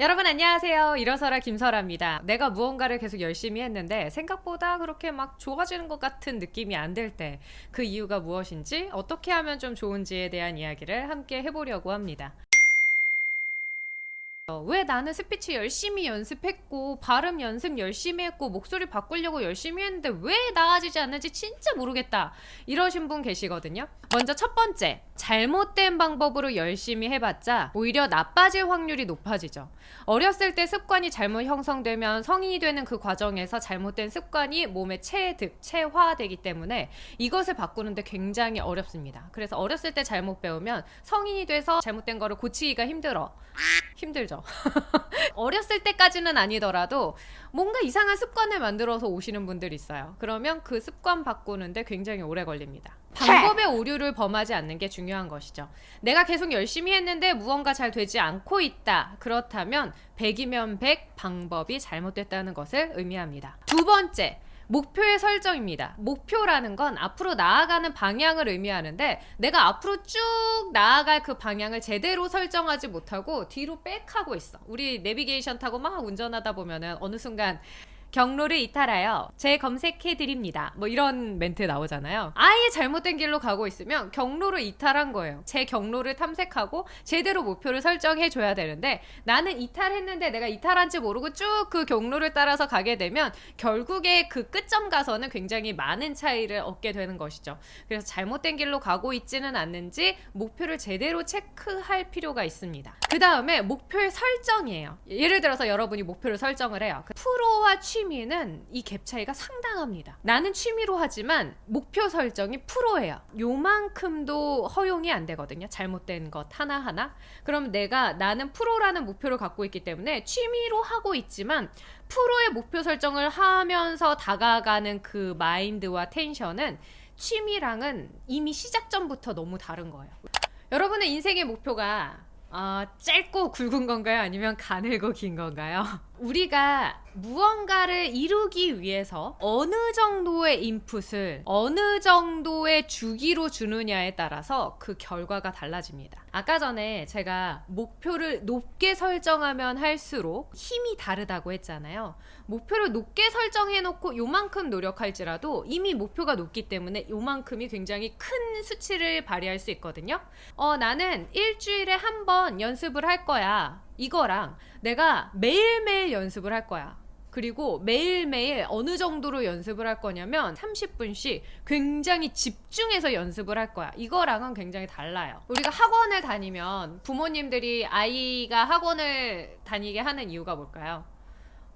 여러분 안녕하세요. 일어서라 김설아입니다. 내가 무언가를 계속 열심히 했는데 생각보다 그렇게 막 좋아지는 것 같은 느낌이 안 들 때 그 이유가 무엇인지 어떻게 하면 좀 좋은지에 대한 이야기를 함께 해보려고 합니다. 어, 왜 나는 스피치 열심히 연습했고 발음 연습 열심히 했고 목소리 바꾸려고 열심히 했는데 왜 나아지지 않는지 진짜 모르겠다 이러신 분 계시거든요 먼저 첫 번째 잘못된 방법으로 열심히 해봤자 오히려 나빠질 확률이 높아지죠. 어렸을 때 습관이 잘못 형성되면 성인이 되는 그 과정에서 잘못된 습관이 몸에 체득, 체화되기 때문에 이것을 바꾸는데 굉장히 어렵습니다. 그래서 어렸을 때 잘못 배우면 성인이 돼서 잘못된 거를 고치기가 힘들어. 힘들죠. 어렸을 때까지는 아니더라도 뭔가 이상한 습관을 만들어서 오시는 분들이 있어요. 그러면 그 습관 바꾸는데 굉장히 오래 걸립니다 방법의 오류를 범하지 않는 게 중요한 것이죠 내가 계속 열심히 했는데 무언가 잘 되지 않고 있다 그렇다면 100이면 100 방법이 잘못됐다는 것을 의미합니다 두 번째 목표의 설정입니다. 목표라는 건 앞으로 나아가는 방향을 의미하는데 내가 앞으로 쭉 나아갈 그 방향을 제대로 설정하지 못하고 뒤로 빽하고 있어. 우리 내비게이션 타고 막 운전하다 보면은 어느 순간 경로를 이탈하여 재검색해 드립니다. 뭐 이런 멘트 나오잖아요. 아예 잘못된 길로 가고 있으면 경로를 이탈한 거예요. 제 경로를 탐색하고 제대로 목표를 설정해 줘야 되는데 나는 이탈했는데 내가 이탈한지 모르고 쭉 그 경로를 따라서 가게 되면 결국에 그 끝점 가서는 굉장히 많은 차이를 얻게 되는 것이죠. 그래서 잘못된 길로 가고 있지는 않는지 목표를 제대로 체크할 필요가 있습니다. 그 다음에 목표의 설정이에요. 예를 들어서 여러분이 목표를 설정을 해요. 그 프로와 취 취미는 이 갭 차이가 상당합니다. 나는 취미로 하지만 목표 설정이 프로예요. 요만큼도 허용이 안 되거든요. 잘못된 것 하나하나. 그럼 내가 나는 프로라는 목표를 갖고 있기 때문에 취미로 하고 있지만 프로의 목표 설정을 하면서 다가가는 그 마인드와 텐션은 취미랑은 이미 시작 전부터 너무 다른 거예요. 여러분의 인생의 목표가 어, 짧고 굵은 건가요? 아니면 가늘고 긴 건가요? 우리가 무언가를 이루기 위해서 어느 정도의 인풋을 어느 정도의 주기로 주느냐에 따라서 그 결과가 달라집니다. 아까 전에 제가 목표를 높게 설정하면 할수록 힘이 다르다고 했잖아요. 목표를 높게 설정해 놓고 요만큼 노력할지라도 이미 목표가 높기 때문에 요만큼이 굉장히 큰 수치를 발휘할 수 있거든요. 어, 나는 일주일에 한 번 연습을 할 거야. 이거랑 내가 매일매일 연습을 할 거야. 그리고 매일매일 어느 정도로 연습을 할 거냐면 30분씩 굉장히 집중해서 연습을 할 거야. 이거랑은 굉장히 달라요. 우리가 학원을 다니면 부모님들이 아이가 학원을 다니게 하는 이유가 뭘까요?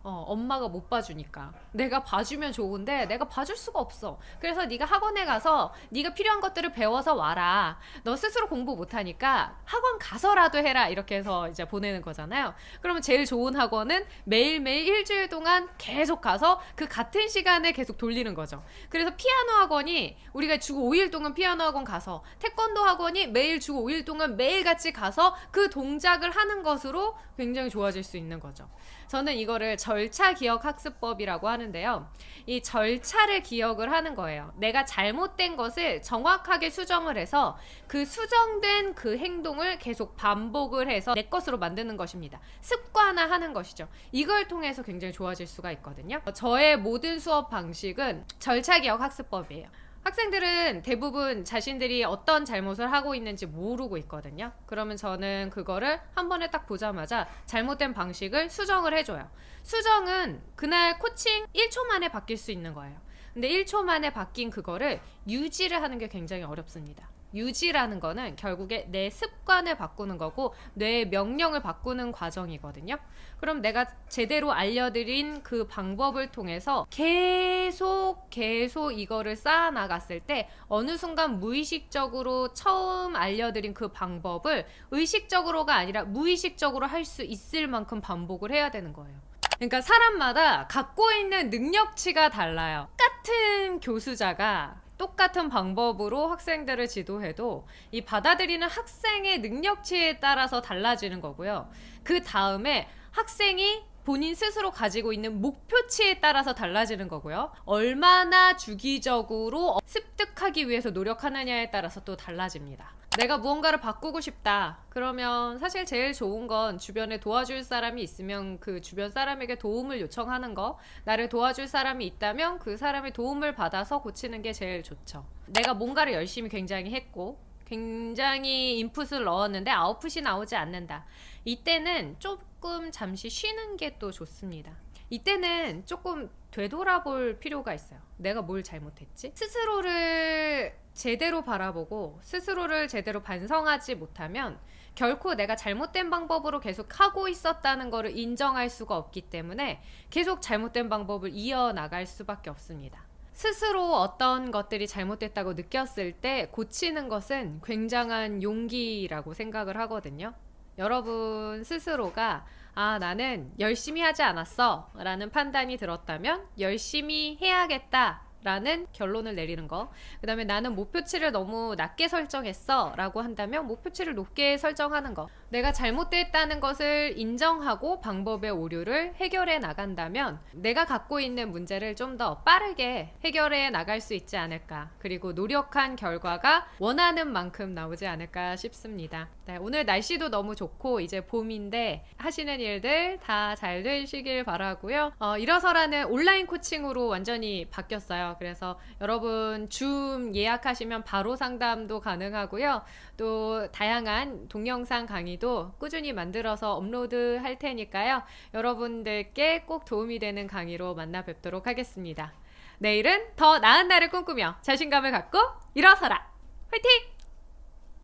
어, 엄마가 못 봐주니까. 내가 봐주면 좋은데 내가 봐줄 수가 없어. 그래서 네가 학원에 가서 네가 필요한 것들을 배워서 와라. 너 스스로 공부 못하니까 학원 가서라도 해라. 이렇게 해서 이제 보내는 거잖아요. 그러면 제일 좋은 학원은 매일매일 일주일 동안 계속 가서 그 같은 시간에 계속 돌리는 거죠. 그래서 피아노 학원이 우리가 주 5일 동안 피아노 학원 가서 태권도 학원이 매일 주 5일 동안 매일같이 가서 그 동작을 하는 것으로 굉장히 좋아질 수 있는 거죠. 저는 이거를 절차 기억 학습법이라고 하는데요. 이 절차를 기억을 하는 거예요. 내가 잘못된 것을 정확하게 수정을 해서 그 수정된 그 행동을 계속 반복을 해서 내 것으로 만드는 것입니다. 습관화하는 것이죠. 이걸 통해서 굉장히 좋아질 수가 있거든요. 저의 모든 수업 방식은 절차 기억 학습법이에요. 학생들은 대부분 자신들이 어떤 잘못을 하고 있는지 모르고 있거든요. 그러면 저는 그거를 한 번에 딱 보자마자 잘못된 방식을 수정을 해줘요. 수정은 그날 코칭 1초 만에 바뀔 수 있는 거예요. 근데 1초 만에 바뀐 그거를 유지를 하는 게 굉장히 어렵습니다. 유지라는 거는 결국에 내 습관을 바꾸는 거고 뇌의 명령을 바꾸는 과정이거든요. 그럼 내가 제대로 알려드린 그 방법을 통해서 계속 계속 이거를 쌓아 나갔을 때 어느 순간 무의식적으로 처음 알려드린 그 방법을 의식적으로가 아니라 무의식적으로 할 수 있을 만큼 반복을 해야 되는 거예요. 그러니까 사람마다 갖고 있는 능력치가 달라요. 똑같은 교수자가 똑같은 방법으로 학생들을 지도해도 이 받아들이는 학생의 능력치에 따라서 달라지는 거고요. 그 다음에 학생이 본인 스스로 가지고 있는 목표치에 따라서 달라지는 거고요. 얼마나 주기적으로 습득하기 위해서 노력하느냐에 따라서 또 달라집니다. 내가 무언가를 바꾸고 싶다. 그러면 사실 제일 좋은 건 주변에 도와줄 사람이 있으면 그 주변 사람에게 도움을 요청하는 거. 나를 도와줄 사람이 있다면 그 사람의 도움을 받아서 고치는 게 제일 좋죠. 내가 뭔가를 열심히 굉장히 했고 굉장히 인풋을 넣었는데 아웃풋이 나오지 않는다. 이때는 조금 잠시 쉬는 게 또 좋습니다. 이때는 조금 되돌아볼 필요가 있어요. 내가 뭘 잘못했지? 스스로를 제대로 바라보고 스스로를 제대로 반성하지 못하면 결코 내가 잘못된 방법으로 계속 하고 있었다는 것을 인정할 수가 없기 때문에 계속 잘못된 방법을 이어나갈 수밖에 없습니다. 스스로 어떤 것들이 잘못됐다고 느꼈을 때 고치는 것은 굉장한 용기라고 생각을 하거든요. 여러분 스스로가 아, 나는 열심히 하지 않았어 라는 판단이 들었다면 열심히 해야겠다 라는 결론을 내리는 거. 그 다음에 나는 목표치를 너무 낮게 설정했어 라고 한다면 목표치를 높게 설정하는 거. 내가 잘못됐다는 것을 인정하고 방법의 오류를 해결해 나간다면 내가 갖고 있는 문제를 좀 더 빠르게 해결해 나갈 수 있지 않을까. 그리고 노력한 결과가 원하는 만큼 나오지 않을까 싶습니다. 네, 오늘 날씨도 너무 좋고 이제 봄인데 하시는 일들 다 잘 되시길 바라고요. 어, 일어서라는 온라인 코칭으로 완전히 바뀌었어요. 그래서 여러분 줌 예약하시면 바로 상담도 가능하고요. 또 다양한 동영상 강의도 꾸준히 만들어서 업로드 할 테니까요. 여러분들께 꼭 도움이 되는 강의로 만나 뵙도록 하겠습니다. 내일은 더 나은 날을 꿈꾸며 자신감을 갖고 일어서라! 화이팅!